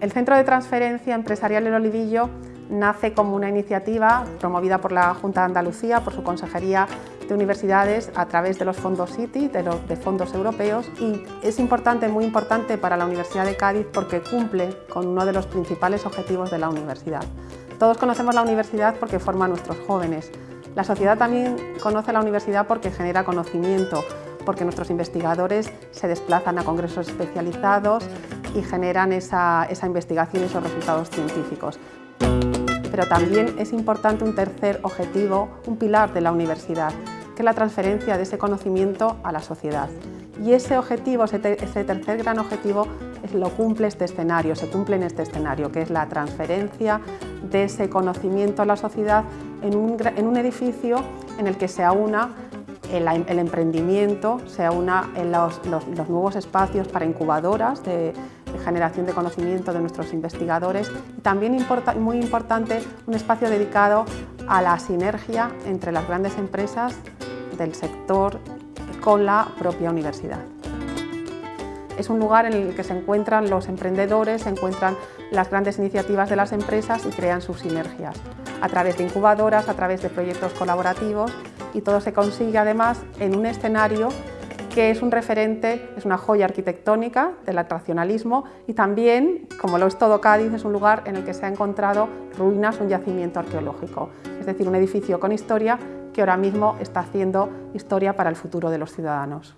El Centro de Transferencia Empresarial El Olivillo nace como una iniciativa promovida por la Junta de Andalucía, por su Consejería de Universidades, a través de los fondos CITI, de, de fondos europeos, y es importante, muy importante para la Universidad de Cádiz porque cumple con uno de los principales objetivos de la universidad. Todos conocemos la universidad porque forma a nuestros jóvenes. La sociedad también conoce la universidad porque genera conocimiento, porque nuestros investigadores se desplazan a congresos especializados, y generan esa, investigación y esos resultados científicos. Pero también es importante un tercer objetivo, un pilar de la universidad, que es la transferencia de ese conocimiento a la sociedad. Y ese objetivo, ese, tercer gran objetivo, lo cumple este escenario, se cumple en este escenario, que es la transferencia de ese conocimiento a la sociedad en un, edificio en el que se aúna el, emprendimiento, se aúna en los, nuevos espacios para incubadoras de, generación de conocimiento de nuestros investigadores y también muy importante un espacio dedicado a la sinergia entre las grandes empresas del sector con la propia universidad. Es un lugar en el que se encuentran los emprendedores, se encuentran las grandes iniciativas de las empresas y crean sus sinergias a través de incubadoras, a través de proyectos colaborativos y todo se consigue además en un escenario que es un referente, es una joya arquitectónica del atraccionalismo y también, como lo es todo Cádiz, es un lugar en el que se ha encontrado ruinas, un yacimiento arqueológico, es decir, un edificio con historia que ahora mismo está haciendo historia para el futuro de los ciudadanos.